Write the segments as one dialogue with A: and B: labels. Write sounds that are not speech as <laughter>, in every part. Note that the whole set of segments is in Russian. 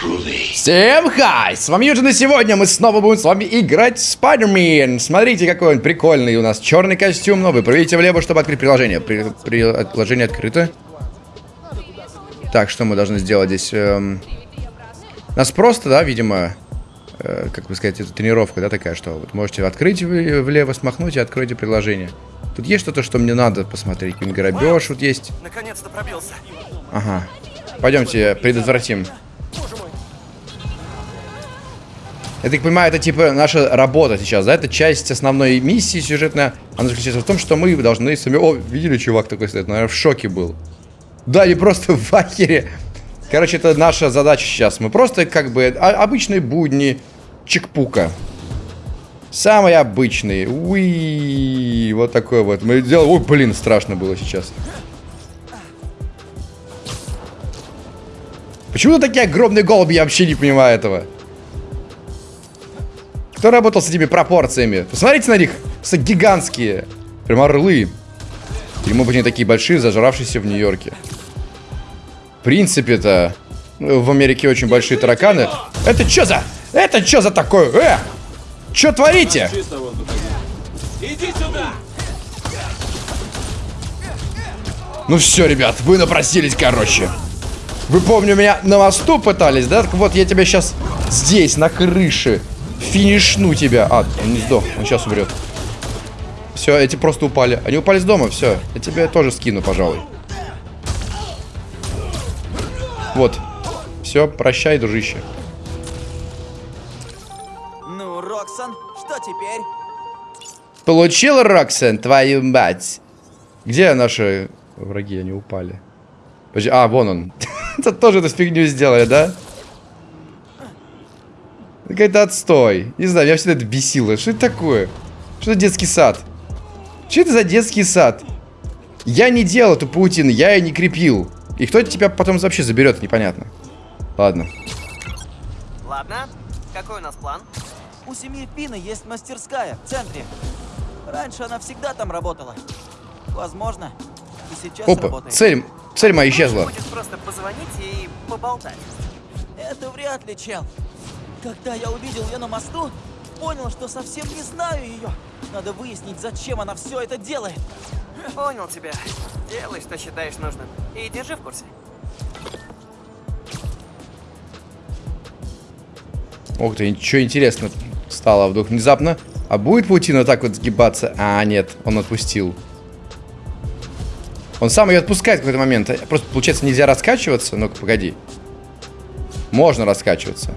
A: Всем хай! С вами Юджин, и сегодня мы снова будем с вами играть в Spider-Man. Смотрите, какой он прикольный у нас. Черный костюм новый. Проведите влево, чтобы открыть приложение. При, при, приложение открыто. Так, что мы должны сделать здесь? Эм... Нас просто, да, видимо, э, как бы сказать, это тренировка, да, такая, что вот можете открыть влево, смахнуть и откройте приложение. Тут есть что-то, что мне надо посмотреть. Грабеж вот есть.
B: Наконец-то пробился.
A: Ага. Пойдемте, предотвратим. Я так понимаю, это типа наша работа сейчас, да? Это часть основной миссии сюжетная. Она заключается в том, что мы должны сами... О, видели, чувак такой стоит? Наверное, в шоке был. Да, не просто <laughs> в ахере. Короче, это наша задача сейчас. Мы просто как бы обычные будни чекпука. Самый обычный. Уи, вот такой вот. Мы делаем... Ой, блин, страшно было сейчас. Почему такие огромные голуби? Я вообще не понимаю этого. Кто работал с этими пропорциями? Посмотрите на них. Просто гигантские. Прям орлы. Или, может быть, они такие большие, зажравшиеся в Нью-Йорке. В принципе-то, ну, в Америке очень большие тараканы. Это что за... Это что за такое? Э! Что творите? Иди сюда! Ну все, ребят, вы напросились, короче. Вы, помню, меня на мосту пытались, да? Так вот, я тебя сейчас здесь, на крыше, Финишну тебя. А, он не сдох. Он сейчас умрет. Все, эти просто упали. Они упали с дома, все. Я тебя тоже скину, пожалуй. Вот. Все, прощай, дружище.
B: Ну, Роксон, что теперь?
A: Получил, Роксон, твою мать. Где наши враги? Они упали. А, вон он. <laughs> Это тоже эту фигню сделали, да? Какой-то отстой. Не знаю, меня всегда это бесило. Что это такое? Что это детский сад? Что это за детский сад? Я не делал эту паутину, я ее не крепил. И кто тебя потом вообще заберет, непонятно. Ладно.
B: Ладно, какой у нас план? У семьи Пина есть мастерская в центре. Раньше она всегда там работала. Возможно, и сейчас
A: Опа,
B: работает.
A: цель, цель моя исчезла.
B: Будет просто позвонить и поболтать. Это вряд ли, чел. Когда я увидел ее на мосту, понял, что совсем не знаю ее. Надо выяснить, зачем она все это делает. Понял тебя. Делай, что считаешь нужным. И держи в курсе.
A: Ух ты, ничего интересно стало вдруг внезапно. А будет паутина так вот сгибаться? А, нет, он отпустил. Он сам ее отпускает в какой-то момент. Просто, получается, нельзя раскачиваться. Ну-ка, погоди. Можно раскачиваться.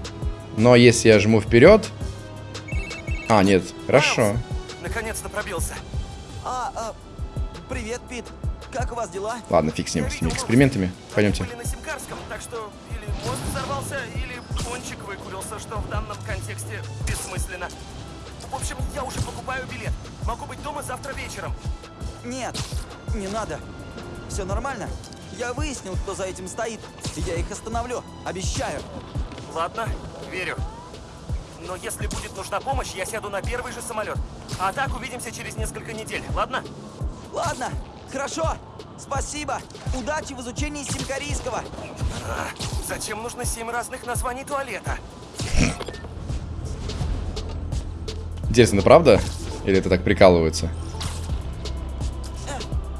A: Но если я жму вперед... А, нет, хорошо.
B: Наконец-то пробился. А, а, привет, Пит. Как у вас дела?
A: Ладно, фиг с ним, с этими экспериментами. Пойдемте.
B: Были на Симкарском, так что или мозг взорвался, или пончик выкурился, что в данном контексте бессмысленно. В общем, я уже покупаю билет. Могу быть дома завтра вечером. Нет, не надо. Все нормально. Я выяснил, кто за этим стоит. И я их остановлю. Обещаю. Ладно, верю. Но если будет нужна помощь, я сяду на первый же самолет. А так увидимся через несколько недель, ладно? Ладно, хорошо. Спасибо. Удачи в изучении симкарийского. А, зачем нужно семь разных названий туалета?
A: Интересно, правда? Или это так прикалывается?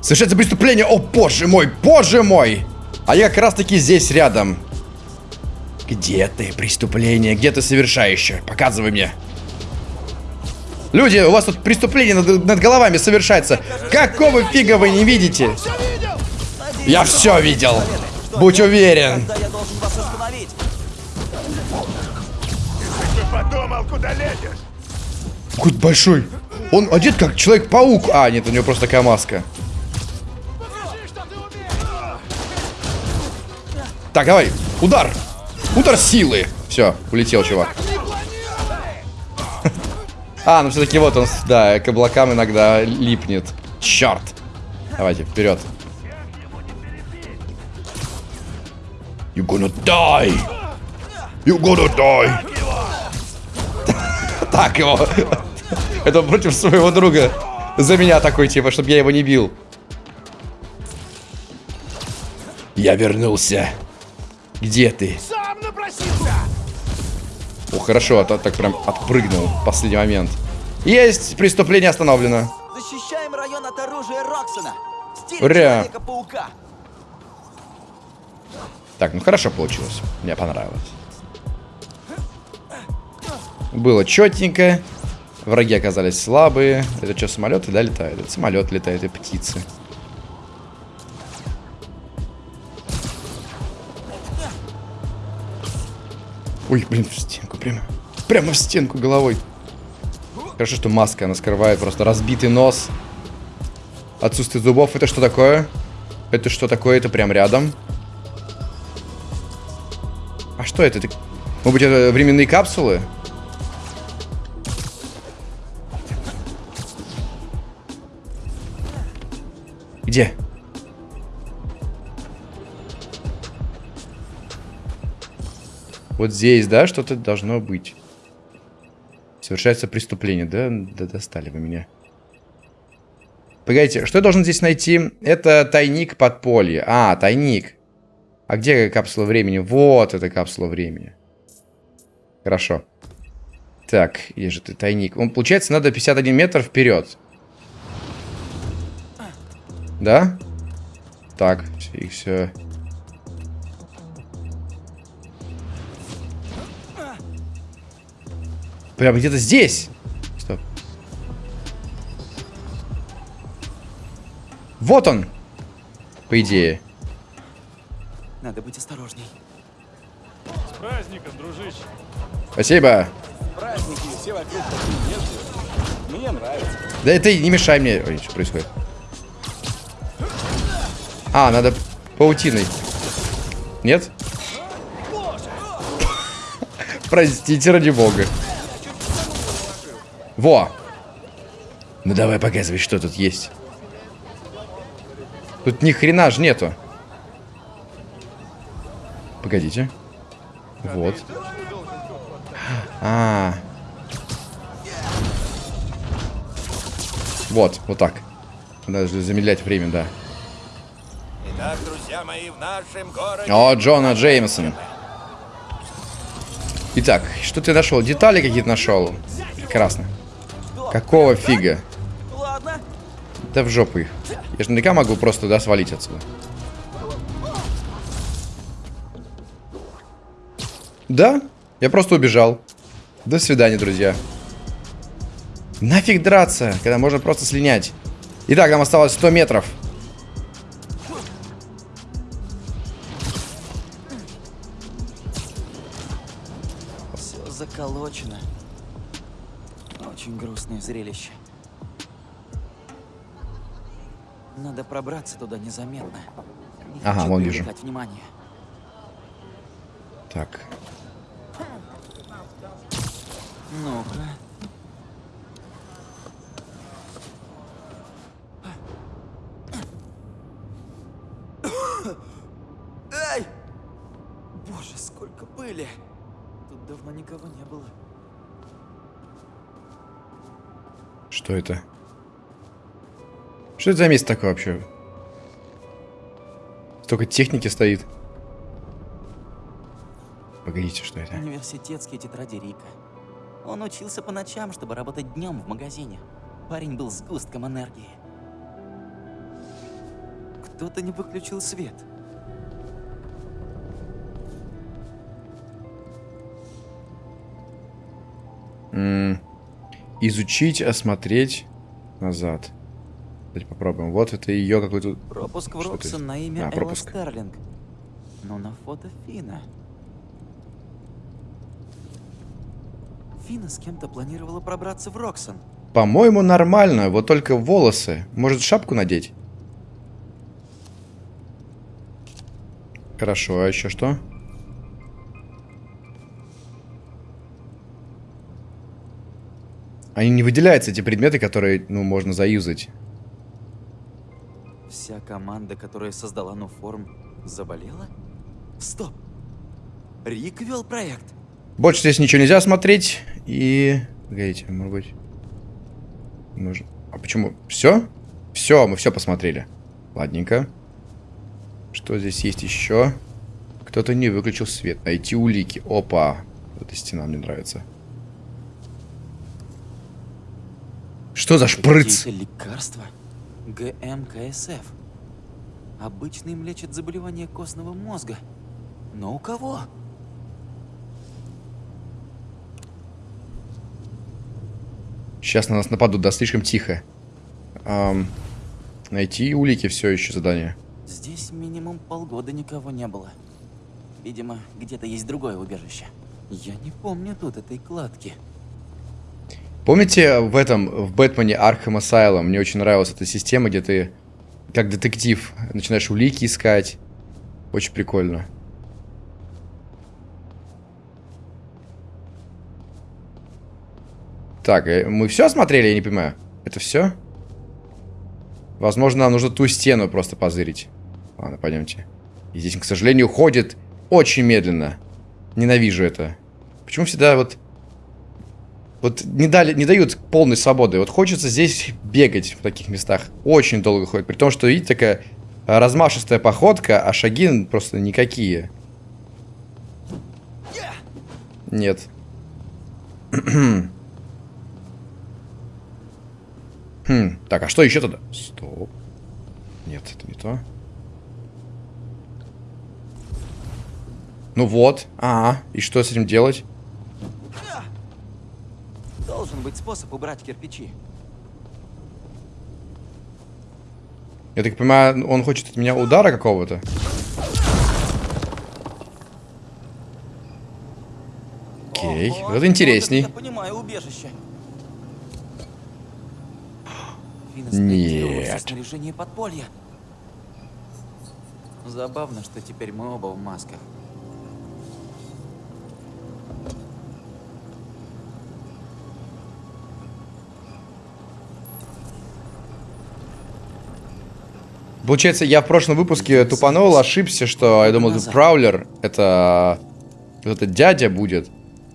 A: Совершается преступление! О, боже мой, боже мой! А я как раз таки здесь рядом. Где ты, преступление? Где ты совершающее? Показывай мне. Люди, у вас тут преступление над, над головами совершается. Какого фига вы не видите? Я все видел. Будь уверен.
C: подумал, куда лезешь?
A: Какой большой. Он одет как Человек-паук. А, нет, у него просто такая маска. Так, давай. Удар. Удар силы. Все, улетел чувак. <laughs> А, ну все-таки вот он, да, к облакам иногда липнет. Черт. Давайте, вперед. You gonna die. You gonna die. <laughs> так его. <laughs> Это против своего друга. За меня такой, типа, чтобы я его не бил. Я вернулся. Где ты? О, хорошо, а то так прям отпрыгнул в последний момент. Есть! Преступление остановлено.
D: Защищаем район от оружия Роксона.
A: Ура. Так, ну хорошо получилось. Мне понравилось. Было четненько. Враги оказались слабые. Это что, самолеты, да, летают? Это самолет летает и птицы. Ой, блин, в стенку прямо. Прямо в стенку головой. Хорошо, что маска, она скрывает просто разбитый нос. Отсутствие зубов. Это что такое? Это что такое? Это прям рядом. А что это? это? Может быть, это временные капсулы? Где? Вот здесь, да, что-то должно быть. Совершается преступление, да? Да достали вы меня. Погодите, что я должен здесь найти? Это тайник подполье. А, тайник. А где капсула времени? Вот эта капсула времени. Хорошо. Так, есть же ты тайник. Он, получается, надо 51 метр вперед. Да? Так, их все. Прям где-то здесь. Стоп. Вот он. По идее.
D: Надо быть осторожней.
C: С праздником, дружище.
A: Спасибо.
C: Праздники все вокруг такие нежные. Мне нравится.
A: Да ты не мешай мне. Ой, что происходит? А, надо паутиной. Нет? Простите, ради бога. Во! Ну давай показывай, что тут есть. Тут ни хрена ж нету. Погодите. Вот. А. Вот, вот так. Надо же замедлять время, да.
E: Итак, друзья мои, в нашем городе...
A: О, Джона Джеймсон. Итак, что ты нашел? Детали какие-то нашел? Прекрасно. Какого фига?
D: Ладно.
A: Да в жопу их. Я же наверняка могу просто, да, свалить отсюда. Да, я просто убежал. До свидания, друзья. Нафиг драться, когда можно просто слинять. Итак, нам осталось 100 метров.
D: Надо пробраться туда незаметно. Не
A: Ага, вон вижу.
D: внимание.
A: Так,
D: Ну-ка. Эй! Боже, сколько пыли! Тут давно никого не было.
A: что это? Что это за место такое вообще? Столько техники стоит. Погодите, что это?
D: Университетские тетради Рика. Он учился по ночам, чтобы работать днем в магазине. Парень был сгустком энергии. Кто-то не выключил свет.
A: М, Изучить, осмотреть назад. Давайте попробуем. Вот это ее какой-то...
D: Пропуск в Роксон на имя
A: А,
D: Элла. Стерлинг. Но на фото Фина. Фина с кем-то планировала пробраться в Роксон.
A: По-моему, нормально. Вот только волосы. Может, шапку надеть? Хорошо, а еще что? Они не выделяются, эти предметы, которые, ну, можно заюзать.
D: Вся команда, которая создала Нуформ, заболела? Стоп! Рик вел проект.
A: Больше здесь ничего нельзя смотреть. И... Погодите, может быть... Можно... А почему? Все? Все, мы все посмотрели. Ладненько. Что здесь есть еще? Кто-то не выключил свет. Найти улики. Опа. Эта стена мне нравится. Что за шприц?
D: Лекарства? ГМКСФ. Обычно им лечат заболевания костного мозга. Но у кого?
A: Сейчас на нас нападут, да, слишком тихо. Ам, найти улики все еще задание.
D: Здесь минимум полгода никого не было. Видимо, где-то есть другое убежище. Я не помню тут этой кладки.
A: Помните в этом, в Бэтмене Arkham Asylum, мне очень нравилась эта система, где ты, как детектив, начинаешь улики искать. Очень прикольно. Так, э, мы все осмотрели, я не понимаю. Это все? Возможно, нам нужно ту стену просто позырить. Ладно, пойдемте. И здесь, к сожалению, ходит очень медленно. Ненавижу это. Почему всегда вот... Вот не, дали, не дают полной свободы. Вот хочется здесь бегать в таких местах. Очень долго ходит. При том, что, видите, такая размашистая походка, а шаги просто никакие. Нет. <clears throat> Хм, так, а что еще тогда? Стоп. Нет, это не то. Ну вот. А, и что с этим делать?
D: Должен быть способ убрать кирпичи.
A: Я так понимаю, он хочет от меня удара какого-то? Окей,
D: Ого,
A: вот интересней.
D: Я понимаю убежище.
A: Нет.
D: снаряжение подполья. Забавно, что теперь мы оба в масках.
A: Получается, я в прошлом выпуске тупанул, ошибся, что я думал, это Праулер, это... Это дядя будет.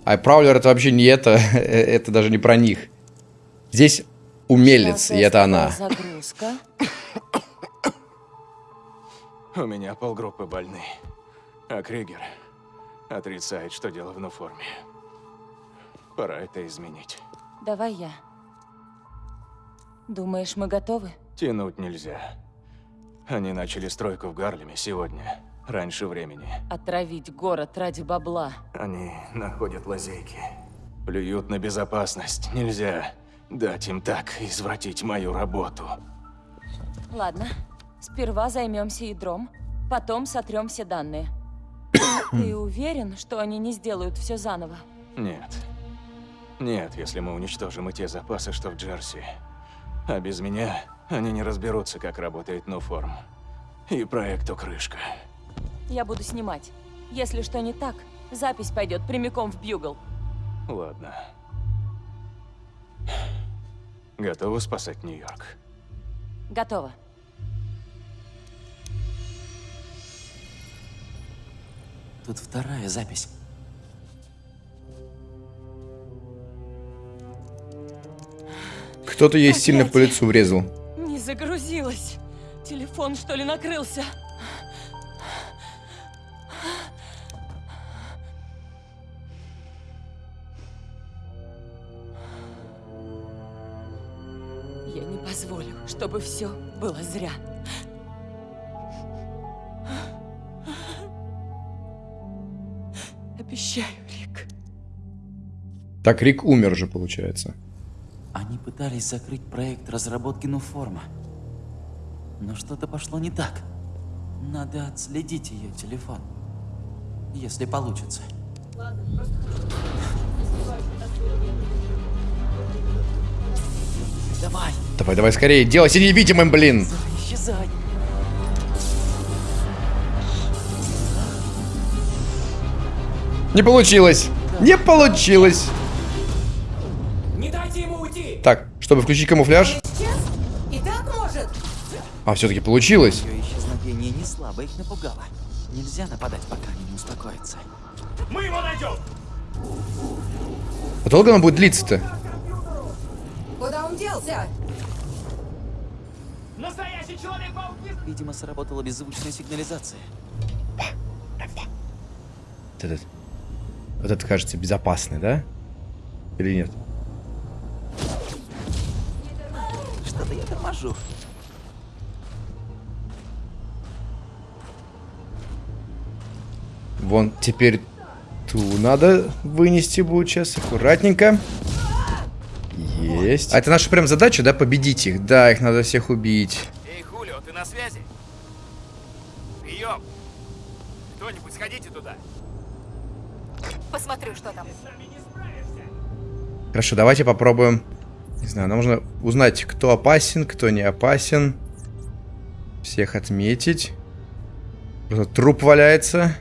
A: А Праулер это вообще не это, <laughs> это даже не про них. Здесь умелец, и это она.
F: Загрузка.
C: У меня полгруппы больны. А Кригер отрицает, что дело в форме. Пора это изменить.
F: Давай я. Думаешь, мы готовы?
C: Тянуть нельзя. Они начали стройку в Гарлеме сегодня, раньше времени.
F: Отравить город ради бабла.
C: Они находят лазейки. Плюют на безопасность. Нельзя дать им так извратить мою работу.
F: Ладно. Сперва займемся ядром, потом сотрем все данные. <coughs> Ты уверен, что они не сделают все заново?
C: Нет. Нет, если мы уничтожим и те запасы, что в Джерси. А без меня они не разберутся, как работает Нуформ. И проекту крышка.
F: Я буду снимать. Если что не так, запись пойдет прямиком в Бьюгл.
C: Ладно. Готовы спасать Нью-Йорк?
F: Готово.
D: Тут вторая запись.
A: Кто-то ей сильно по лицу врезал.
F: Загрузилась. Телефон, что ли, накрылся? Я не позволю, чтобы все было зря. Обещаю, Рик.
A: Так, Рик умер же, получается.
D: Они пытались закрыть проект разработки Нуформа. Но что-то пошло не так. Надо отследить ее телефон. Если получится. Давай,
A: Давай, давай скорее, делайся невидимым, блин.
D: исчезай.
A: Не получилось. Не получилось.
B: Не дайте ему уйти!
A: Так, чтобы включить камуфляж. А, все-таки получилось.
D: Ее исчезновение не слабо их напугало. Нельзя нападать, пока они не успокоятся.
B: Мы его найдем!
A: А долго она будет длиться-то?
G: Куда он делся?
B: Настоящий человек-паук не
D: Видимо, сработала беззвучная сигнализация.
A: Вот этот. Вот этот кажется безопасный, да? Или нет?
D: Что-то я торможу.
A: Вон, теперь ту надо вынести будет сейчас. Аккуратненько. Есть. А это наша прям задача, да, победить их? Да, их надо всех убить.
B: Эй, Хулио, ты на связи? Прием! Кто-нибудь сходите туда.
G: Посмотрю, что там.
A: Хорошо, давайте попробуем. Не знаю, нам нужно узнать, кто опасен, кто не опасен. Всех отметить. Просто труп валяется.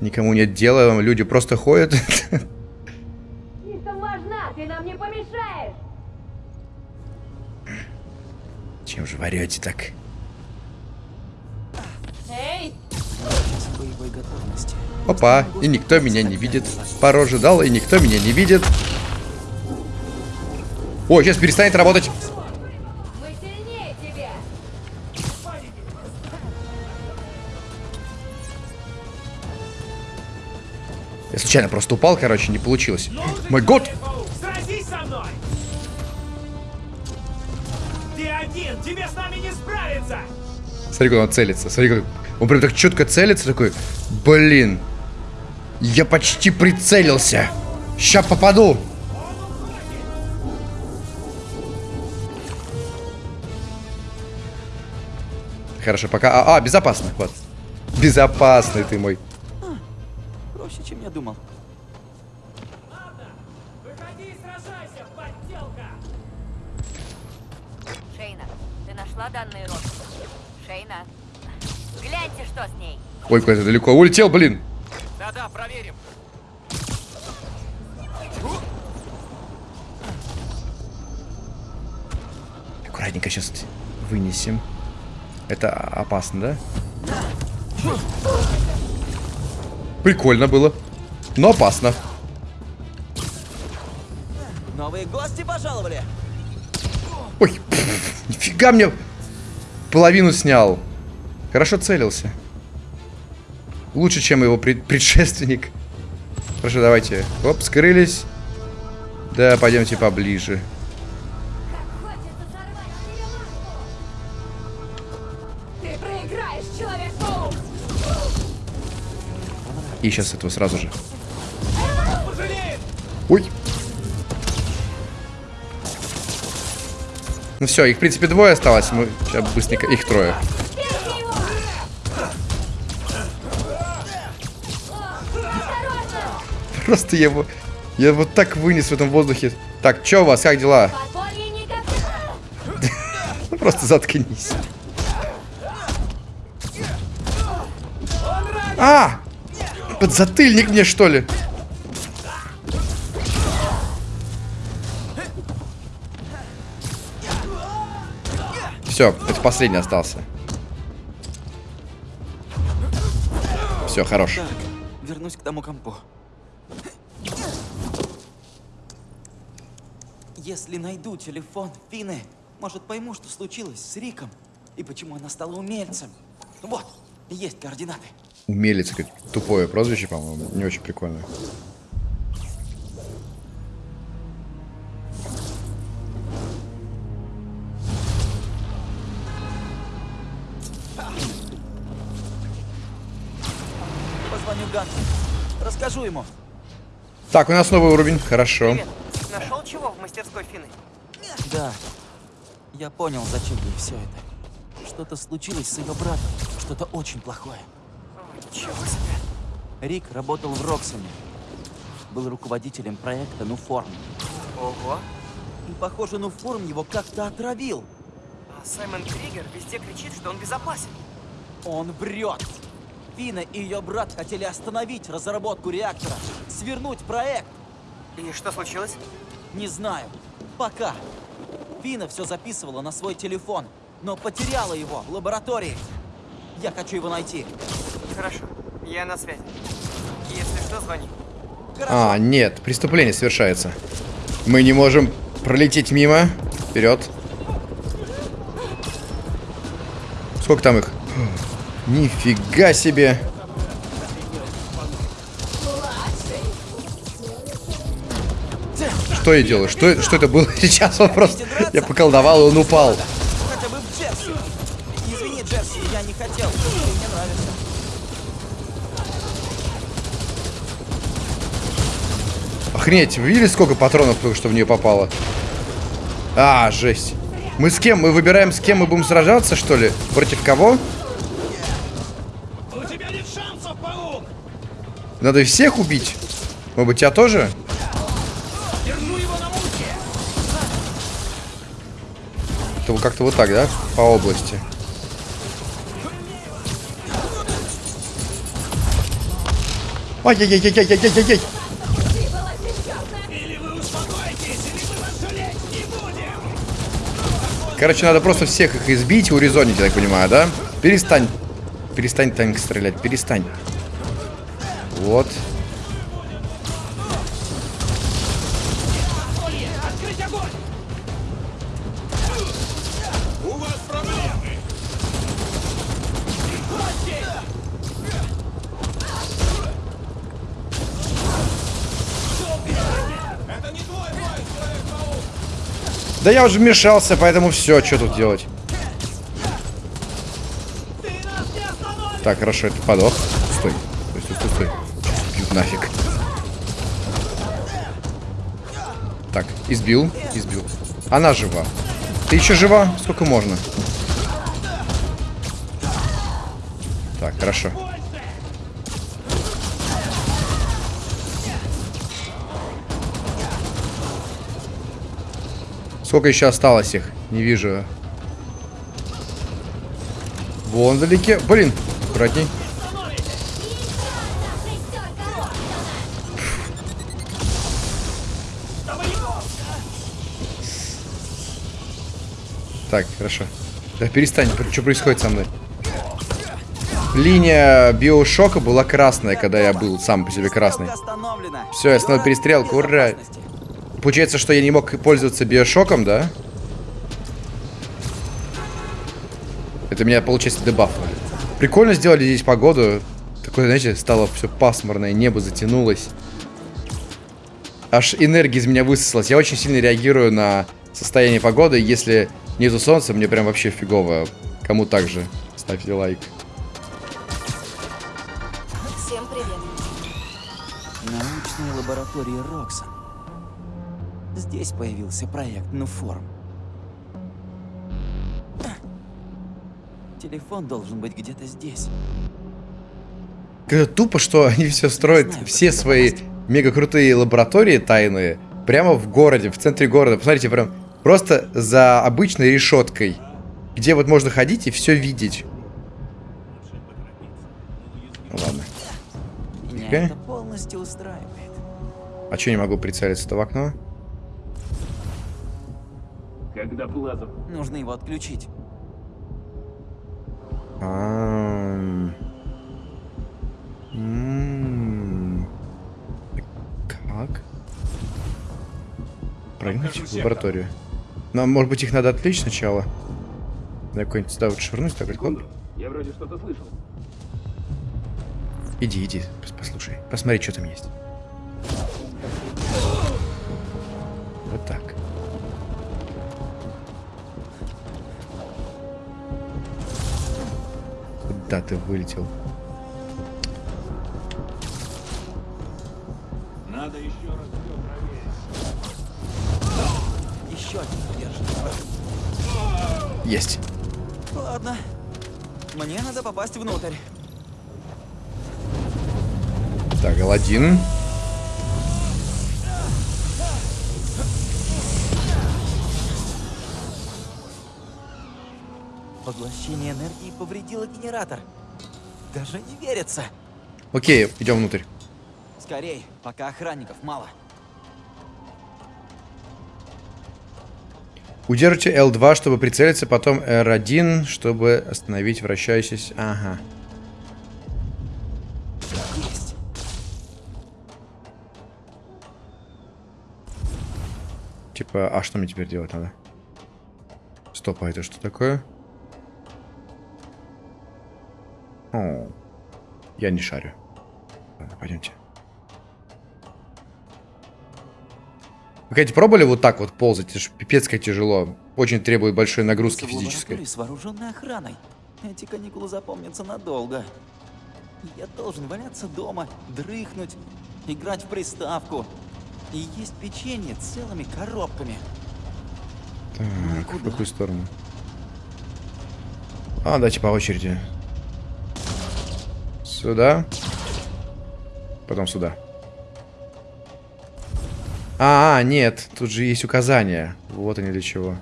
A: Никому нет дела, люди просто ходят.
F: Важна, ты нам не помешаешь!
A: Чем же варете так?
F: Эй.
A: Опа, и никто меня не видит. Пару роже дал, и никто меня не видит. О, сейчас перестанет работать. Случайно просто упал, короче, не получилось. Мой год!
H: Ты один, тебе с!
A: Смотри, как он целится. Смотри, как... Он прям так четко целится, такой... Блин. Я почти прицелился. Ща попаду. Хорошо, пока... А, а, безопасно, вот. Безопасный ты мой.
D: Проще, чем я думал.
H: Выходи и сражайся, подделка!
I: Шейна, ты нашла данные рода? Шейна, гляньте, что с ней.
A: Ой, куда-то далеко улетел, блин.
B: Да-да, проверим.
A: Аккуратненько сейчас вынесем. Это опасно, да? Прикольно было. Но опасно.
D: Новые гости пожаловали.
A: Ой, пф, нифига мне половину снял. Хорошо целился. Лучше, чем его пред- предшественник. Хорошо, давайте. Оп, скрылись. Да, пойдемте поближе.
G: Ты проиграешь, Человек-паук!
A: И сейчас этого сразу же. Ой. Ну все, их в принципе двое осталось. Мы сейчас быстренько. Их трое. Просто я его. Я вот так вынес в этом воздухе. Так, чё у вас, как дела? <laughs> Просто заткнись. А! Подзатыльник мне, что ли? Все, это последний остался. Все, хорош.
D: Так, вернусь к тому компу. Если найду телефон Фины, может пойму, что случилось с Риком и почему она стала умельцем. Вот, есть координаты.
A: Умелец, как тупое прозвище, по-моему. Не очень прикольно.
D: Расскажу ему.
A: Так, у нас новый уровень. Хорошо.
B: Привет. Нашел чего в мастерской Фины?
D: Да. Я понял, зачем ей все это. Что-то случилось с ее братом. Что-то очень плохое.
B: Ничего себе.
D: Рик работал в Роксоне. Был руководителем проекта Нуформ.
B: Ого.
D: И, похоже, Нуформ его как-то отравил.
B: А Саймон Кригер везде кричит, что он безопасен.
D: Он врет. Фина и ее брат хотели остановить разработку реактора, свернуть проект.
B: И что случилось?
D: Не знаю. Пока. Фина все записывала на свой телефон, но потеряла его в лаборатории. Я хочу его найти.
B: Хорошо. Я на связи. Если что, звони.
A: А, нет, преступление совершается. Мы не можем пролететь мимо. Вперед. Сколько там их? Нифига себе! Что я делаю? Что, что это было <laughs> сейчас? Он просто... Я поколдовал, и он упал. Охренеть, вы видели, сколько патронов только что в нее попало? А, жесть. Мы с кем? Мы выбираем, с кем мы будем сражаться, что ли? Против кого? Надо всех убить? Может быть, тебя тоже? Это как-то вот так, да? По области. Ай-яй-яй-яй-яй-яй-яй-яй! Короче, надо просто всех их избить и урезонить, я так понимаю, да? Перестань. Перестань танк стрелять, перестань.
J: Человек-паук.
A: Да я уже вмешался, поэтому все, что тут делать? Так, хорошо, это подох. Стой, избил, избил. Она жива. Ты еще жива? Сколько можно? Так, хорошо. Сколько еще осталось их? Не вижу. Вон вдалеке. Блин, аккуратней. Так, хорошо. Да перестань, что происходит со мной? Линия биошока была красная, когда я был сам по себе красный. Все, я остановил перестрелку, ура! Получается, что я не мог пользоваться биошоком, да? Это меня, получается, дебафнули. Прикольно сделали здесь погоду. Такое, знаете, стало все пасмурное, небо затянулось. Аж энергия из меня высосалась. Я очень сильно реагирую на состояние погоды. Если нету солнца, мне прям вообще фигово. Кому так же? Ставьте лайк.
I: Всем привет.
D: Научная лаборатория Роксон. Здесь появился проект Нуформ. Телефон должен быть где-то здесь.
A: Это тупо, что они все строят,
D: знаю,
A: все
D: как
A: свои мега крутые лаборатории тайные прямо в городе, в центре города. Посмотрите, прям просто за обычной решеткой, где вот можно ходить и все видеть. Ладно.
D: Меня это полностью устраивает.
A: А что не могу прицелиться-то в окно?
H: Когда Плазов
D: Нужно его отключить.
A: Ам. М. Как? Прыгнуть в лабораторию. Нам, может быть, их надо отвлечь сначала? На какой-нибудь сюда вот швырнуть, так хоп.
H: Я вроде что-то слышал.
A: Иди, иди, пос- послушай. Посмотри, что там есть. Вот так. Куда ты вылетел?
H: Надо еще раз
D: Еще один держит.
A: Есть.
D: Ладно. Мне надо попасть внутрь.
A: Так, Аладдин.
D: Поглощение энергии повредило генератор. Даже не верится.
A: Окей, идем внутрь.
D: Скорей, пока охранников мало.
A: Удержите L2, чтобы прицелиться, потом R1, чтобы остановить вращающийся... Ага. Типа, а что мне теперь делать надо? Стоп, а это что такое? О, я не шарю. Ладно, пойдемте. Вы, кстати, пробовали вот так вот ползать? Это ж пипец как тяжело. Очень требует большой нагрузки физической.
D: с вооруженной охраной. Эти каникулы запомнятся надолго. Я должен валяться дома, дрыхнуть, играть в приставку и есть печенье целыми коробками.
A: Так, в какую сторону? А, давайте по очереди. Сюда. Потом сюда. А, а, нет, тут же есть указания. Вот они для чего.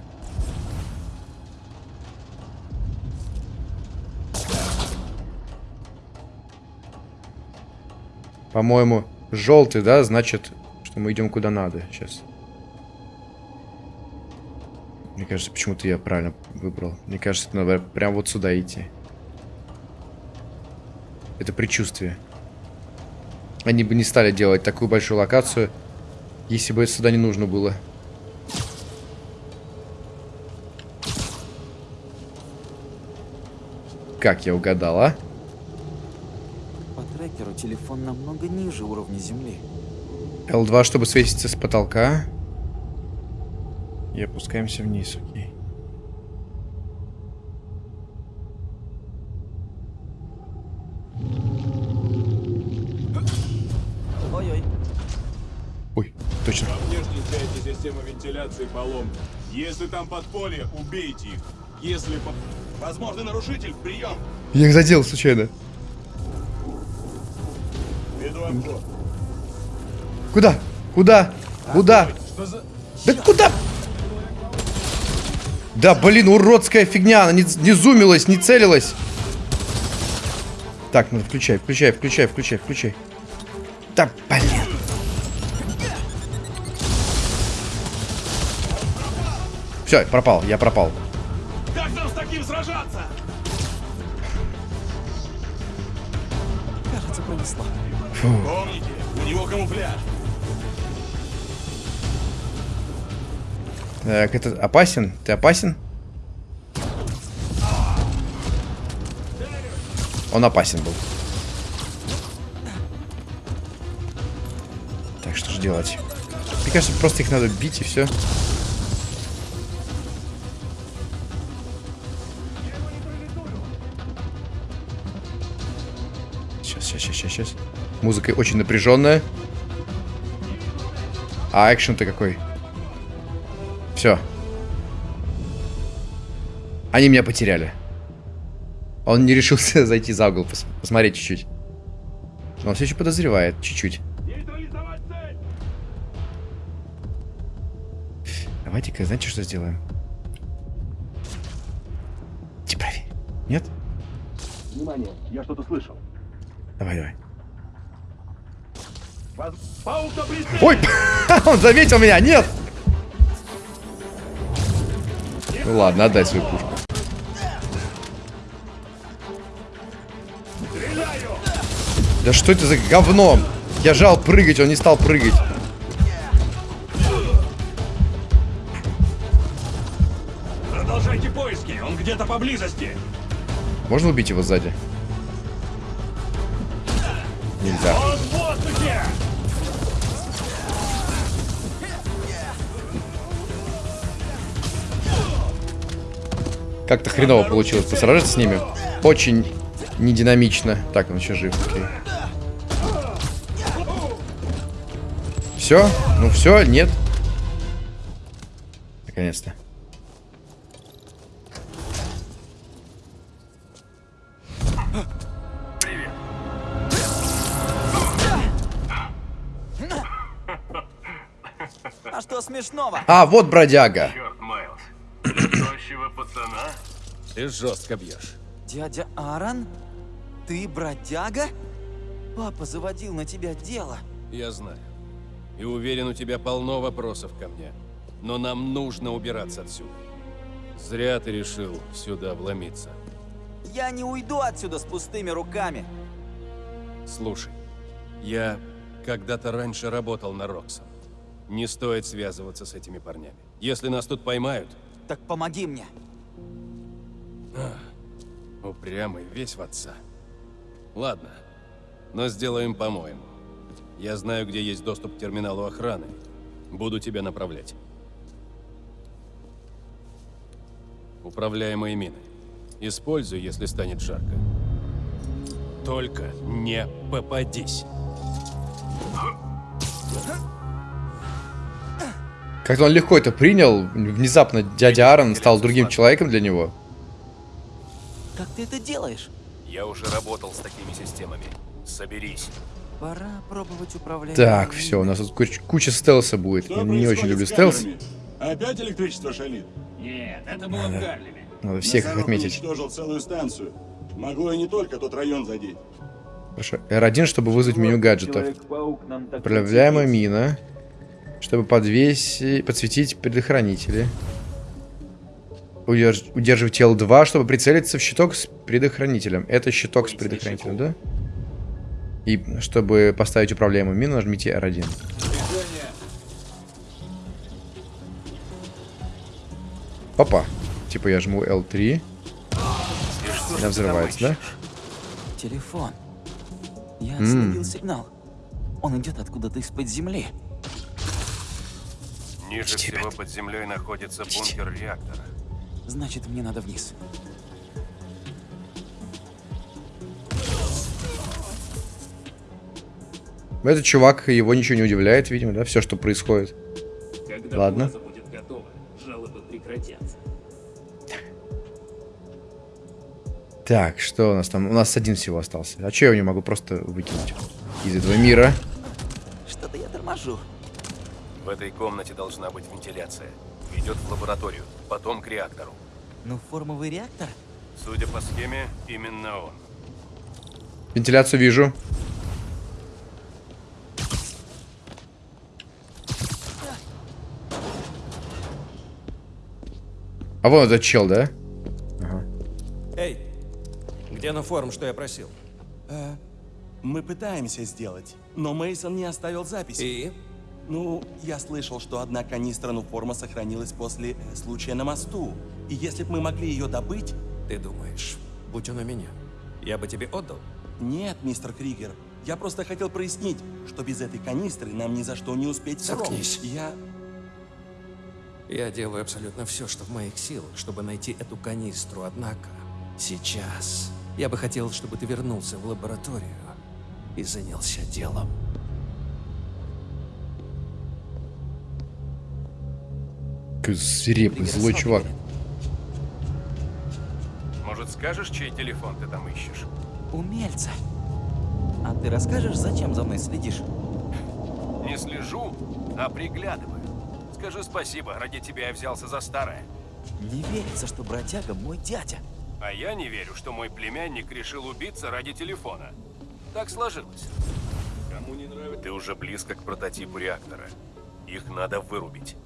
A: По-моему, желтый, да, значит, что мы идем куда надо. Сейчас. Мне кажется, почему-то я правильно выбрал. Мне кажется, надо прям вот сюда идти. Это предчувствие. Они бы не стали делать такую большую локацию, если бы сюда не нужно было. Как я угадал, а?
D: По трекеру телефон намного ниже уровня земли.
A: L2, чтобы светиться с потолка. И опускаемся вниз, окей.
K: Вентиляции поломка. Если там подполье, убейте их. Если по... Возможный нарушитель, прием!
A: Я их задел случайно. Куда? Куда? Куда?
K: Что за...
A: Да куда? Да, блин, уродская фигня. Она не, не зумилась, не целилась. Так, ну включай, включай, включай, включай, включай. Да, блин. Все, пропал, я пропал.
K: Как нам с таким сражаться?
D: Кажется, пронесло.
K: Помните, у него камуфляж.
A: Так, это опасен? Ты опасен? Он опасен был. Так, что же делать? Мне кажется, просто их надо бить и все. Сейчас, сейчас, сейчас, сейчас. Музыка очень напряженная. А экшен-то какой? Все. Они меня потеряли. Он не решился <laughs> зайти за угол, пос посмотреть чуть-чуть. Но он все еще подозревает, чуть-чуть. Давайте-ка, знаете, что сделаем? Иди проверь. Нет?
L: Внимание, я что-то слышал.
A: Давай, давай. Ой! <laughs> Он заметил меня! Нет! Ну ладно, отдай свою пушку. Да что это за говно? Я жал прыгать, он не стал прыгать.
K: Продолжайте поиски, он где-то поблизости.
A: Можно убить его сзади? Нельзя. Как-то хреново получилось посражаться с ними. Очень нединамично. Так, он еще жив, окей. Все? Ну все, нет. Наконец-то.
D: А,
A: вот бродяга.
K: Черт, Майлз. Тощего пацана?
M: Ты жестко бьешь.
D: Дядя Аарон? Ты бродяга? Папа заводил на тебя дело.
M: Я знаю. И уверен, у тебя полно вопросов ко мне. Но нам нужно убираться отсюда. Зря ты решил сюда вломиться.
D: Я не уйду отсюда с пустыми руками.
M: Слушай, я когда-то раньше работал на Роксон. Не стоит связываться с этими парнями. Если нас тут поймают,
D: Так помоги мне.
M: упрямый весь в отца. Ладно, но сделаем по-моему. Я знаю, где есть доступ к терминалу охраны. Буду тебя направлять. Управляемые мины. Используй, если станет жарко. Только не попадись.
A: Как-то он легко это принял. Внезапно дядя Аарон стал другим человеком для него.
D: Как ты это делаешь?
M: Я уже работал с такими системами. Соберись.
D: Пора пробовать управлять.
A: Так, все, у нас тут куч- куча стелса будет.
K: Что
A: Я не очень люблю стелс.
K: Опять электричество шалит?
H: Нет, это было в Гарлеме.
A: Надо всех их отметить.
K: уничтожил целую станцию. Могло и не только тот район задеть.
A: Хорошо. R1, чтобы вызвать меню гаджетов. Управляемая мина. Чтобы подвесить, подсветить предохранители. Удерж- удерживать L2, чтобы прицелиться в щиток с предохранителем. Это щиток с предохранителем, да? И чтобы поставить управляемую мину, нажмите R1. Опа. Типа я жму L3. Она взрывается, да?
D: Телефон. Я
A: М.
D: словил сигнал. Он идет откуда-то из-под земли.
M: Ниже всего под землей находится бункер реактора.
D: Значит, мне надо вниз.
A: Этот чувак, его ничего не удивляет, видимо, да? Все, что происходит.
H: Когда
A: Ладно.
H: будет готова, жалобы прекратятся.
A: Так, что у нас там? У нас один всего остался. А че я его не могу просто выкинуть из этого мира?
D: Что-то я торможу.
M: В этой комнате должна быть вентиляция. Ведет в лабораторию, потом к реактору.
D: Ну, формовый реактор?
M: Судя по схеме, именно он.
A: Вентиляцию вижу. А вон этот чел, да?
N: Эй, где на форум, что я просил?
L: Э, мы пытаемся сделать, но Мейсон не оставил записи.
N: И?
L: Ну, я слышал, что одна канистра нуформа сохранилась после э, случая на мосту. И если бы мы могли ее добыть...
N: Ты думаешь, будь он у меня, я бы тебе отдал?
L: Нет, мистер Кригер. Я просто хотел прояснить, что без этой канистры нам ни за что не успеть срок.
N: Заткнись.
L: Я...
N: Я делаю абсолютно все, что в моих силах, чтобы найти эту канистру, однако сейчас я бы хотел, чтобы ты вернулся в лабораторию и занялся делом.
A: Свирепый, злой чувак.
M: Может, скажешь, чей телефон ты там ищешь?
D: Умельца. А ты расскажешь, зачем за мной следишь?
M: Не слежу, а приглядываю. Скажи спасибо, ради тебя я взялся за старое.
D: Не верится, что бродяга мой дядя.
M: А я не верю, что мой племянник решил убиться ради телефона. Так сложилось.
K: Кому не нравится?
M: Ты уже близко к прототипу реактора. Их надо вырубить.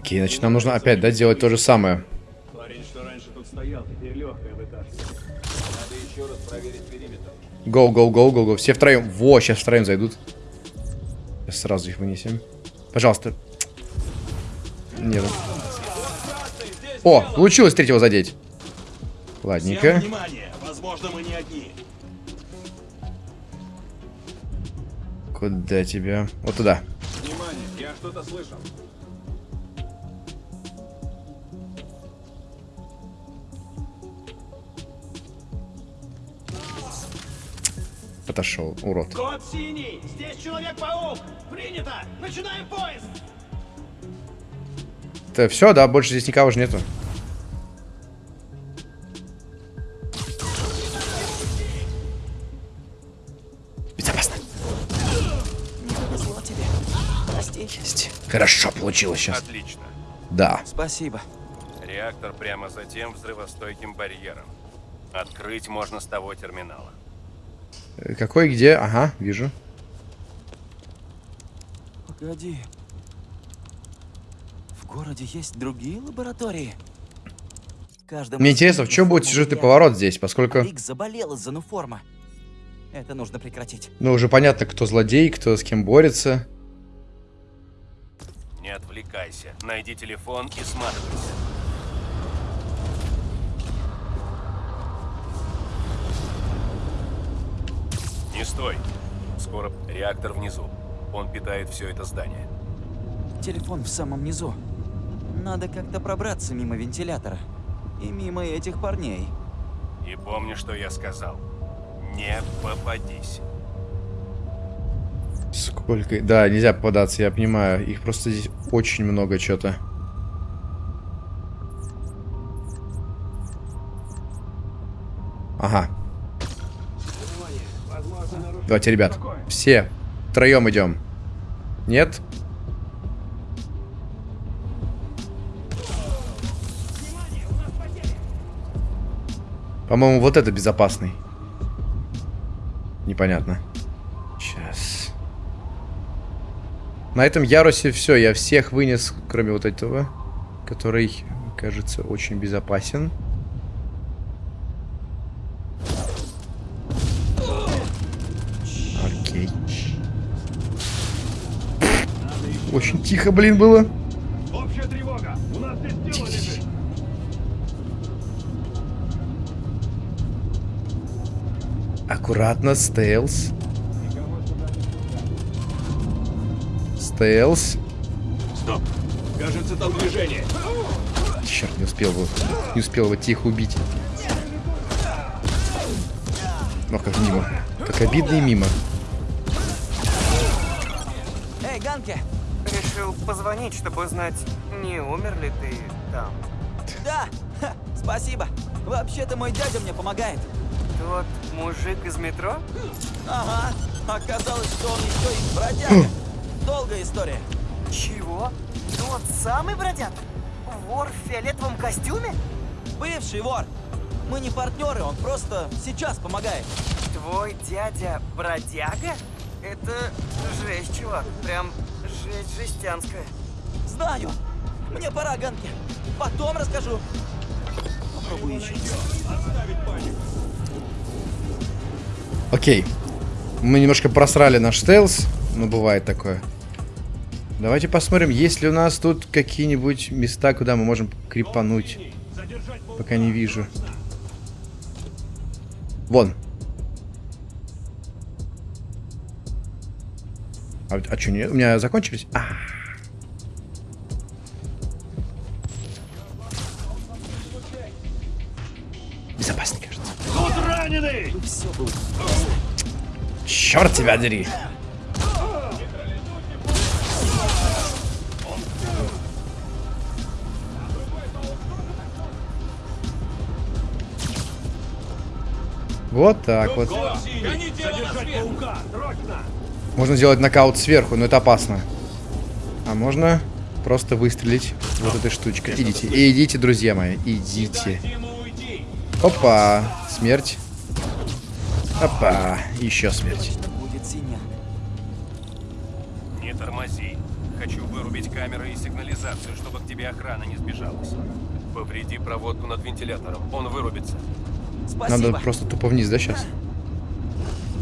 A: Окей, значит, нам нужно опять, да, делать то же самое.
K: Парень, что раньше тут стоял, теперь легкое вытаскивает. Надо еще раз проверить периметр.
A: Гоу, гоу, гоу, гоу, гоу. Все втроем. Во, сейчас втроем зайдут. Сейчас сразу их вынесем. Пожалуйста. Нет. О, получилось третьего задеть. Ладненько.
K: внимание! Возможно, мы не одни.
A: Куда тебя? Вот туда.
K: Внимание, я что-то слышал.
A: Отошел, урод.
O: Код синий! Здесь Человек-паук! Принято! Начинаем поиск!
A: Это все, да? Больше здесь никого же нету. Безопасно.
D: Не повезло тебе. Прости.
A: Хорошо получилось сейчас.
M: Отлично.
A: Да.
D: Спасибо.
M: Реактор прямо за тем взрывостойким барьером. Открыть можно с того терминала.
A: Какой, где? Ага, вижу.
D: Погоди. В городе есть другие лаборатории? Каждому
A: Мне интересно, в чем будет сюжетный поворот здесь, поскольку...
D: Рик заболел из-за нуформа. Это нужно прекратить.
A: Ну, уже понятно, кто злодей, кто с кем борется.
M: Не отвлекайся. Найди телефон и сматывайся. Стой. Скоро реактор внизу. Он питает все это здание.
D: Телефон в самом низу. Надо как-то пробраться мимо вентилятора. И мимо этих парней.
M: И помни, что я сказал. Не попадись.
A: Сколько... Да, нельзя попадаться, я понимаю. Их просто здесь очень много что-то. Ага. Давайте, ребят. Все. Втроем идем. Нет? По-моему, вот это безопасный. Непонятно. Сейчас. На этом ярусе все. Я всех вынес, кроме вот этого, который, кажется, очень безопасен. Очень тихо, блин, было.
K: Общая тревога! У нас здесь тело лежит!
A: Аккуратно, стелс. Стелс.
K: Стоп! Кажется, там движение.
A: Черт, не успел его, не успел его тихо убить. Но как мимо. Как обидно и мимо.
B: Эй, Ганки! Решил позвонить, чтобы узнать, не умер ли ты там.
D: Да, ха, спасибо. Вообще-то мой дядя мне помогает.
B: Тот мужик из метро?
D: Ага, оказалось, что он еще и бродяга. Долгая история.
B: Чего? Тот самый бродяга? Вор в фиолетовом костюме?
D: Бывший вор. Мы не партнеры, он просто сейчас помогает.
B: Твой дядя бродяга? Это жесть, чувак. Прям жесть жестянская.
D: Знаю. Мне пора, Ганки. Потом расскажу. Попробую еще.
A: Окей. Мы немножко просрали наш стелс. Ну, бывает такое. Давайте посмотрим, есть ли у нас тут какие-нибудь места, куда мы можем крипануть. Пока не вижу. Вон. А, а что, не, у меня закончились? А. Безопасный, кажется.
K: Тут раненый!
A: Черт тебя дери. Вот так вот.
K: Задержать паука! Срочно!
A: Можно сделать нокаут сверху, но это опасно. А можно просто выстрелить вот этой штучкой. Идите, идите, друзья мои, идите. Опа, смерть. Опа, еще смерть.
D: Будет синяк.
M: Не тормози. Хочу вырубить камеры и сигнализацию, чтобы к тебе охрана не сбежалась. Повреди проводку над вентилятором. Он вырубится.
D: Спасибо.
A: Надо просто тупо вниз, да, сейчас?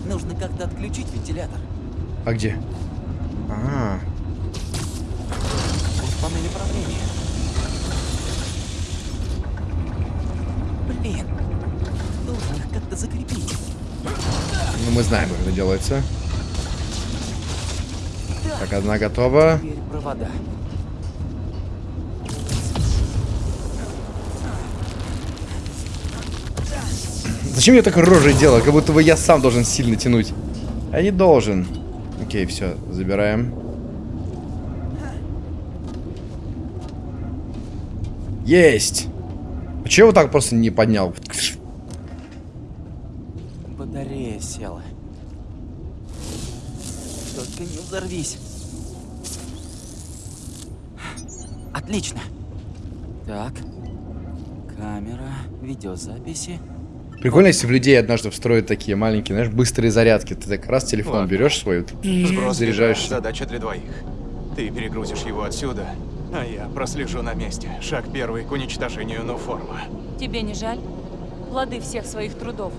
D: Нужно как-то отключить вентилятор.
A: А где? А,
D: В панели управления. Блин. Должен их как-то закрепить.
A: ну мы знаем, как это делается. Так, одна готова.
D: Теперь провода.
A: Зачем я так рожей делаю? Как будто бы я сам должен сильно тянуть. А не должен. Окей, все, забираем. Есть! Почему я вот так просто не поднял?
D: Батарея села. Только не взорвись. Отлично. Так. Камера, видеозаписи.
A: Прикольно, если в людей однажды встроят такие маленькие, знаешь, быстрые зарядки. Ты так раз телефон
C: Ладно.
A: берешь свой,
C: Сброс
A: заряжаешься.
C: Задача для двоих. Ты перегрузишь его отсюда, а я прослежу на месте. Шаг первый к уничтожению Нуформа.
F: Тебе не жаль? Плоды всех своих трудов.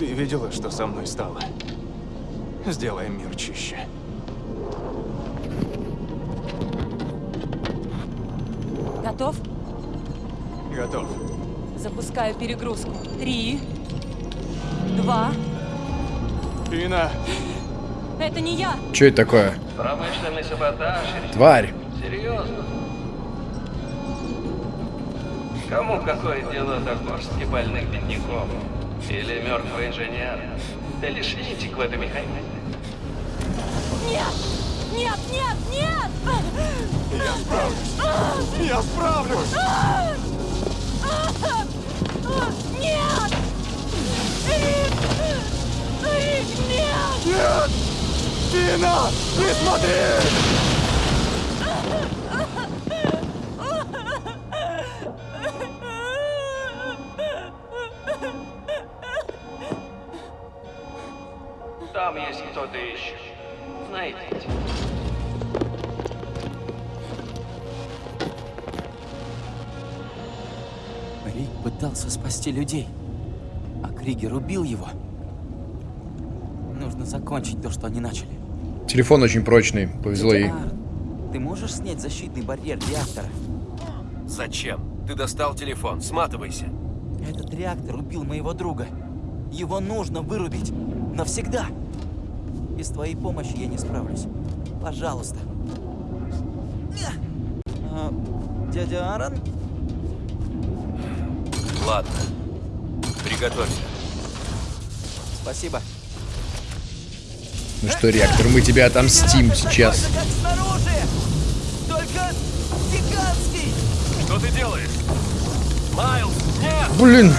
C: Ты видела, что со мной стало? Сделаем мир чище.
F: Готов?
C: Готов.
F: Запускаю перегрузку. Три, два,
C: Ина,
F: Это не я.
A: Что это такое?
M: Промышленный саботаж.
A: Тварь.
M: Серьезно? Кому какое дело до горстки больных бедняков? Или мертвый инженер? Ты лишь нитик в этой механике.
G: Нет! Нет, нет, нет!
J: Я справлюсь! Я справлюсь!
G: Нет! Рик! Рик, нет!
J: Нет! Дина! Не смотри!
D: 50 людей. А Кригер убил его. Нужно закончить то, что они начали.
A: Телефон очень прочный, повезло ей.
D: Ты можешь снять защитный барьер реактора?
M: Зачем? Ты достал телефон, сматывайся.
D: Этот реактор убил моего друга. Его нужно вырубить. Навсегда. Без твоей помощи я не справлюсь. Пожалуйста. А, дядя Аарон?
M: Ладно. Приготовься.
D: Спасибо.
A: Ну что, реактор, мы тебя отомстим сейчас.
B: Только гигантский!
M: Что ты делаешь? Майлз, нет!
A: Блин.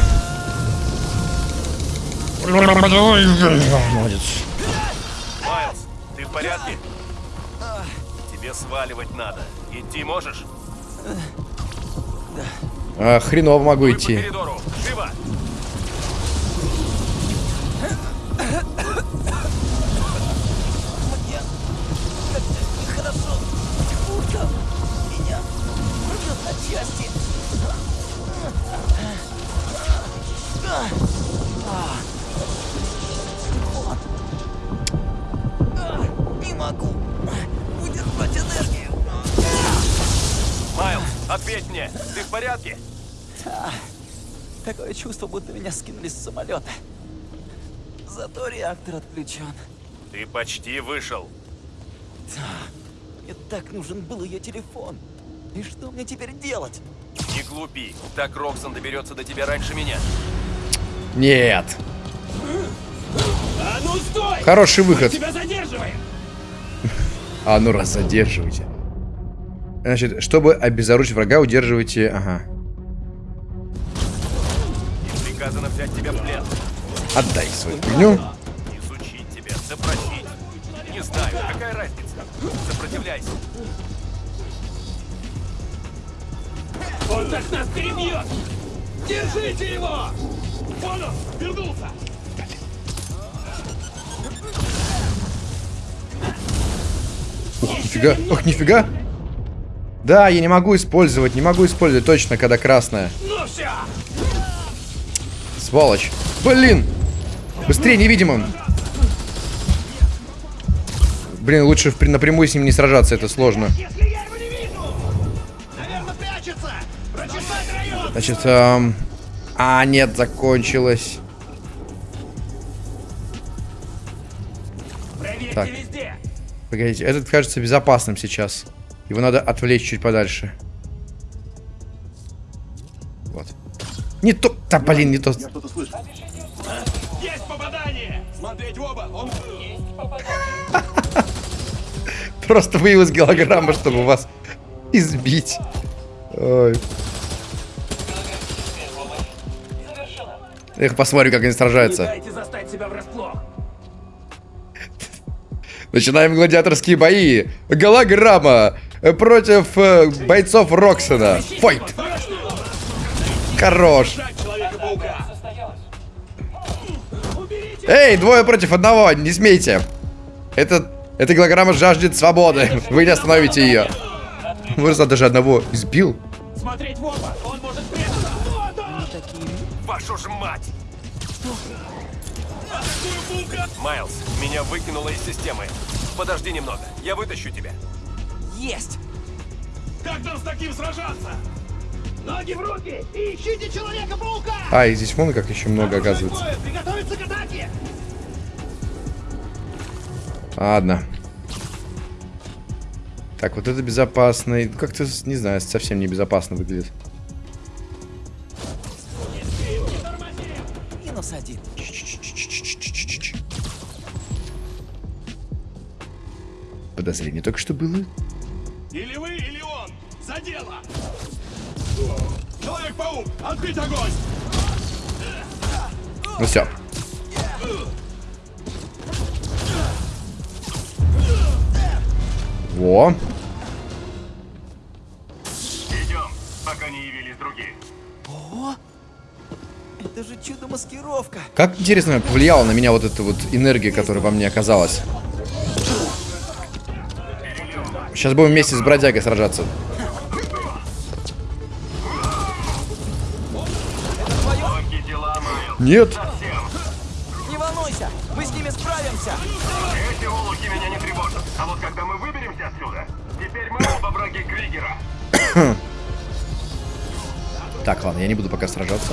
A: Молодец.
M: Майлз, ты в порядке? Тебе сваливать надо. Идти можешь?
A: А, хреново могу
M: по
A: идти.
M: коридору. Живо!
B: Хорошо. Урка меня рвет на части. Вот. Не могу удержать энергию.
M: Майлз, ответь мне. Ты в порядке?
D: А, такое чувство, будто меня скинули с самолета. Зато реактор отключен.
M: Ты почти вышел.
D: Мне так нужен был ее телефон. И что мне теперь делать?
M: Не глупи. Так Роксон доберется до тебя раньше меня.
A: Нет.
O: А ну стой!
A: Хороший выход.
O: Мы тебя задерживаем! <laughs>
A: А ну раз задерживайте. Значит, чтобы обезоружить врага, удерживайте... Ага.
M: Приказано взять тебя в плен.
A: Отдай свою фигню.
M: Изучить тебя, запросить. Не знаю, какая разница. Сопротивляйся.
O: Он так нас перебьет! Держите его! Вон он, вернулся!
A: Ух, нифига. Ох, нифига. Да, я не могу использовать, не могу использовать точно, когда красная.
O: Ну все!
A: Сволочь. Блин. Быстрее, невидимым. Блин, лучше напрямую с ним не сражаться, это сложно. Значит, эм, А, нет, закончилось. Так. Погодите, этот кажется безопасным сейчас. Его надо отвлечь чуть подальше. Вот. Не то... Да, блин, не то.
K: Я что-то слышу.
O: Есть попадание!
K: Смотреть в оба! Он... <laughs>
A: Просто появилась голограмма, чтобы вас избить. Ой. Эх, посмотрю, как они сражаются. Начинаем гладиаторские бои. Голограмма против э, бойцов Роксона. Файт! Хорош. Эй, двое против одного, не смейте. Этот, эта голограмма жаждет свободы. <laughs> Вы не остановите ее. Может, даже одного избил?
O: Смотреть в оба! Он может прятаться! Вот он!
M: Вашу ж мать! Майлз, меня выкинуло из системы. Подожди немного, я вытащу тебя.
D: Есть!
O: Как нам с таким сражаться? Ноги в руки и ищите Человека-паука!
A: А, и здесь вон как еще много оказывается.
O: Приготовиться к атаке!
A: Ладно. Так, вот это безопасный. Как-то, не знаю, совсем не безопасно выглядит.
D: Минус один.
A: Подозрение только что было.
O: Открыть огонь!
A: Ну все. Во.
O: Идем, пока не явились другие.
D: О! Это же чудо-маскировка.
A: Как интересно повлияла на меня вот эта вот энергия, которая во мне оказалась. Сейчас будем вместе с бродягой сражаться. Нет.
D: Не волнуйся, мы с ними справимся.
O: Эти олухи меня не тревожат. А вот когда мы выберемся отсюда, теперь мы оба враги Кригера. <coughs>
A: Так, ладно, я не буду пока сражаться.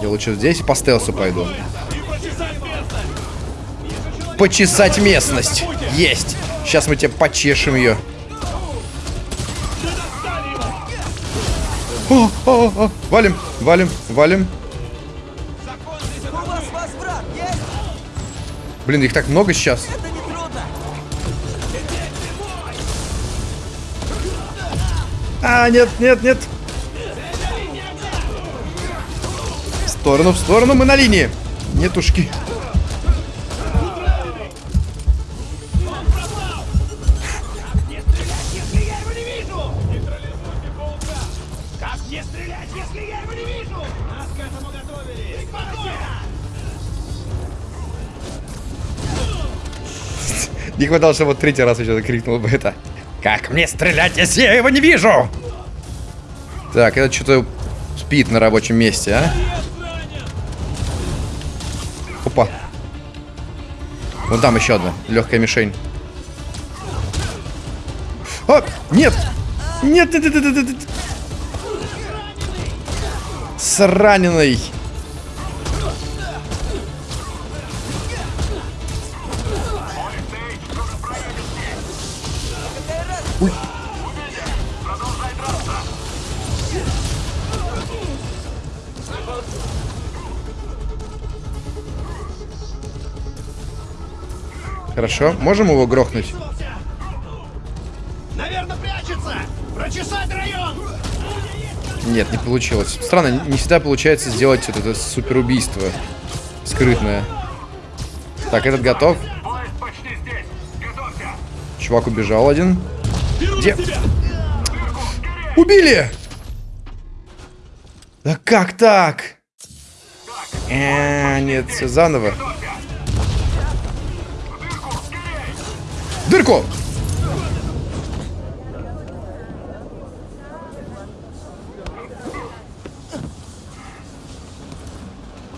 A: Я лучше здесь по стелсу пойду. Почесать местность. Есть. Сейчас мы тебе почешем ее. О, о, о, валим, валим, валим. Блин, их так много сейчас. А, нет, нет, нет. В сторону, в сторону, мы на линии. Нетушки.
O: Если Не
A: хватало, чтобы вот третий раз еще крикнул бы это. Как мне стрелять, если я его не вижу? Так, это что-то спит на рабочем месте, а? Опа. Вон там еще одна легкая мишень. А! Нет, нет, нет, нет, нет, нет. С раненой. Хорошо, можем его грохнуть?
O: Наверное, прячется! Прочесать район!
A: Нет, не получилось. Странно, не всегда получается сделать вот это супер убийство скрытное. Так, этот готов. Чувак убежал один. Где? Убили! Да как так? Э, нет, все заново. Дырку!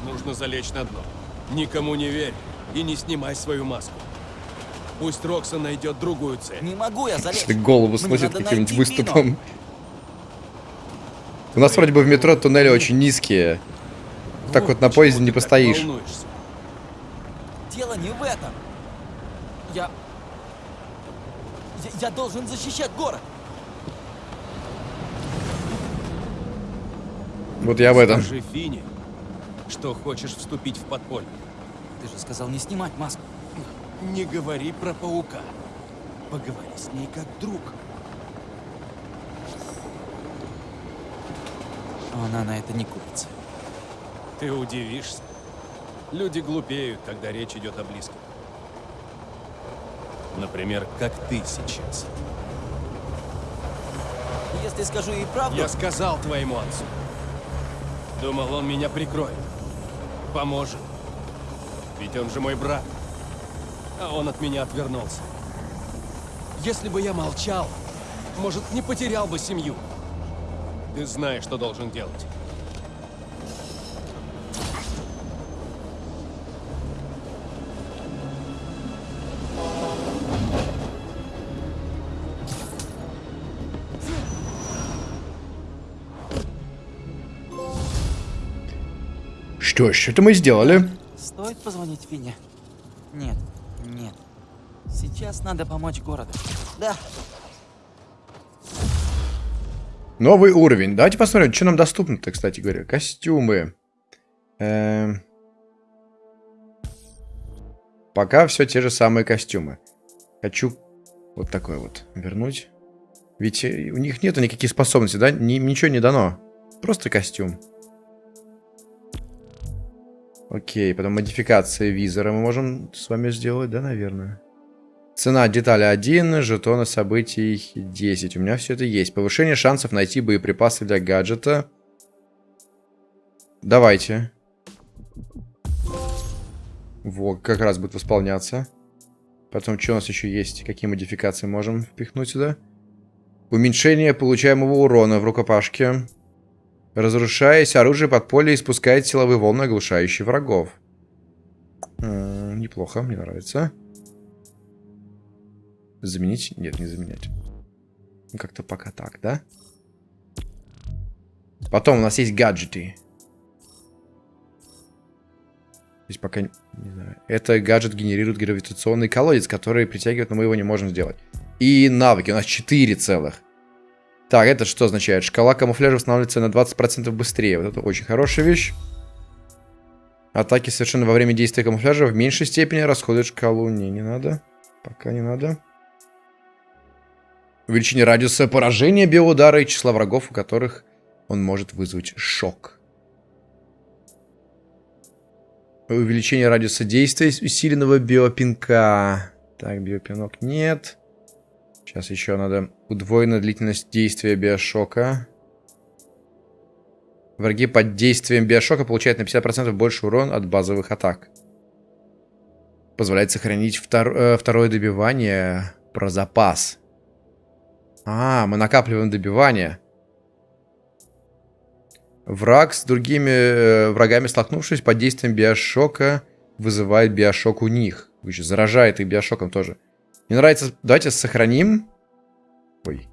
M: Нужно залечь на дно. Никому не верь и не снимай свою маску. Пусть Рокса найдет другую цель.
D: Не могу я залезть.
A: Если голову сносит каким-нибудь выступом. У нас вроде бы в метро туннели очень низкие. Так вот на поезде не постоишь.
D: Дело не в этом. Я... я... Должен защищать город.
A: Вот я об этом.
M: Скажи Фине, что хочешь вступить в подполье.
D: Ты же сказал не снимать маску.
M: Не говори про паука. Поговори с ней как друг.
D: Она на это не купится.
M: Ты удивишься. Люди глупеют, когда речь идет о близком. Например, как ты сейчас.
D: Если скажу ей правду...
M: Я сказал твоему отцу. Думал, он меня прикроет. Поможет. Ведь он же мой брат. А он от меня отвернулся. Если бы я молчал, может, не потерял бы семью. Ты знаешь, что должен делать.
A: Что ж, это мы сделали.
D: Стоит позвонить Фине? Нет. Нет. Сейчас надо помочь городу. Да.
A: Новый уровень. Давайте посмотрим, что нам доступно-то, кстати говоря. Костюмы. Эм... Пока все те же самые костюмы. Хочу вот такой вот вернуть. Ведь у них нету никаких способностей, да? Ни, ничего не дано. Просто костюм. Окей, потом модификация визора мы можем с вами сделать, да, наверное? Цена детали 1, жетоны событий 10. У меня все это есть. Повышение шансов найти боеприпасы для гаджета. Давайте. Во, как раз будет восполняться. Потом, что у нас еще есть? Какие модификации можем впихнуть сюда? Уменьшение получаемого урона в рукопашке. Разрушаясь, оружие подполья испускает силовые волны, оглушающие врагов. -м, неплохо, мне нравится. Заменить? Нет, не заменять. Как-то пока так, да? Потом у нас есть гаджеты. Здесь пока... Не знаю. Это гаджет генерирует гравитационный колодец, который притягивает, но мы его не можем сделать. И навыки. У нас 4 целых. Так, это что означает? Шкала камуфляжа восстанавливается на 20% быстрее. Вот это очень хорошая вещь. Атаки совершенно во время действия камуфляжа в меньшей степени расходуют шкалу. Не, не надо. Пока не надо. Увеличение радиуса поражения биоудара и числа врагов, у которых он может вызвать шок. Увеличение радиуса действия усиленного биопинка. Так, биопинок нет. Сейчас еще надо удвоенная длительность действия биошока. Враги под действием биошока получают на 50% больше урон от базовых атак. Позволяет сохранить втор э, второе добивание про запас. А, мы накапливаем добивание. Враг с другими э, врагами столкнувшись под действием биошока вызывает биошок у них. Заражает их биошоком тоже. Мне нравится... Давайте сохраним. Ой.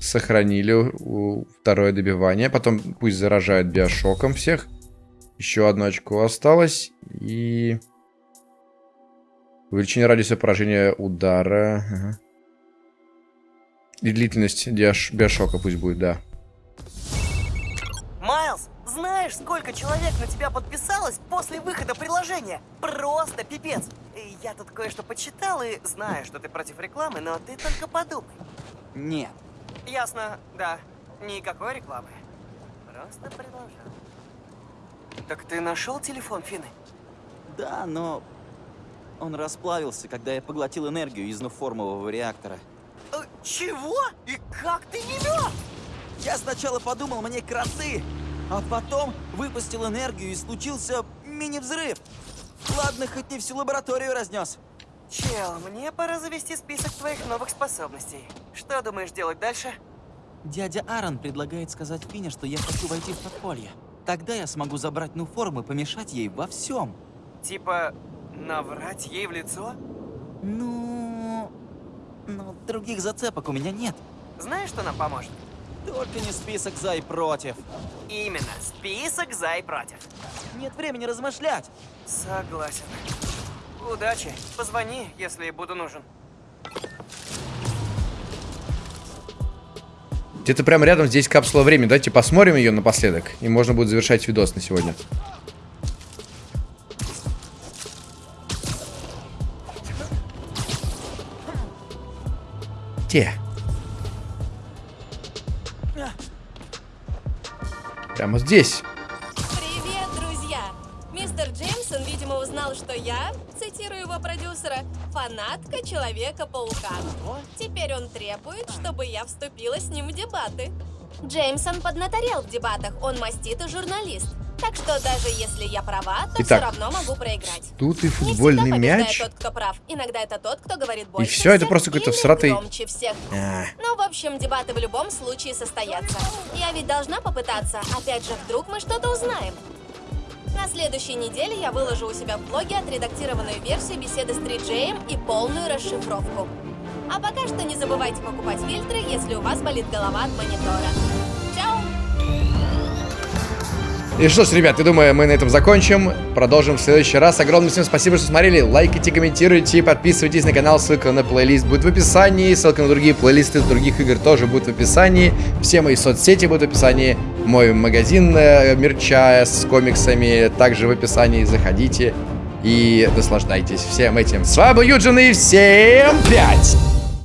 A: Сохранили второе добивание. Потом пусть заражают биошоком всех. Еще одно очко осталось. И... Увеличение радиуса поражения удара. Ага. И длительность биошока пусть будет, да.
B: Знаешь, сколько человек на тебя подписалось после выхода приложения? Просто пипец. Я тут кое-что почитал и знаю, что ты против рекламы, но ты только подумай.
D: Нет.
B: Ясно, да. Никакой рекламы. Просто предложил. Так ты нашел телефон Фины?
D: Да, но он расплавился, когда я поглотил энергию из нуформового реактора.
B: Э, чего? И как ты не мертв?
D: Я сначала подумал, мне кроты, а потом выпустил энергию и случился мини-взрыв. Ладно, хоть не всю лабораторию разнес.
B: Чел, мне пора завести список твоих новых способностей. Что думаешь делать дальше?
D: Дядя Аарон предлагает сказать Фине, что я хочу войти в подполье. Тогда я смогу забрать Нуформ и помешать ей во всем.
B: Типа, наврать ей в лицо?
D: Ну... Ну, других зацепок у меня нет.
B: Знаешь, что нам поможет?
D: Только не список за и против.
B: Именно, список за и против.
D: Нет времени размышлять.
B: Согласен. Удачи. Позвони, если буду нужен.
A: Где-то прямо рядом здесь капсула времени. Давайте посмотрим ее напоследок. И можно будет завершать видос на сегодня. Где? Прямо здесь.
G: Привет, друзья! Мистер Джеймсон, видимо, узнал, что я, цитирую его продюсера, фанатка Человека-паука. Теперь он требует, чтобы я вступила с ним в дебаты. Джеймсон поднаторел в дебатах, он маститый журналист. Так что даже если я права, то
A: Итак,
G: все равно могу проиграть.
A: Тут и футбольный
G: Не
A: мяч.
G: тот, кто прав. Иногда это тот, кто говорит больше
A: все, это просто какой-то всратый-
G: громче всех.
A: А.
G: Ну, в общем, дебаты в любом случае состоятся. Я ведь должна попытаться. Опять же, вдруг мы что-то узнаем. На следующей неделе я выложу у себя в блоге отредактированную версию беседы с 3Джеем и полную расшифровку. А пока что не забывайте покупать фильтры, если у вас болит голова от монитора.
A: И что ж, ребят, я думаю, мы на этом закончим. Продолжим в следующий раз. Огромное всем спасибо, что смотрели. Лайкайте, комментируйте, подписывайтесь на канал. Ссылка на плейлист будет в описании. Ссылка на другие плейлисты других игр тоже будет в описании. Все мои соцсети будут в описании. Мой магазин э, мерча с комиксами также в описании. Заходите и наслаждайтесь всем этим. С вами Юджин и всем пять!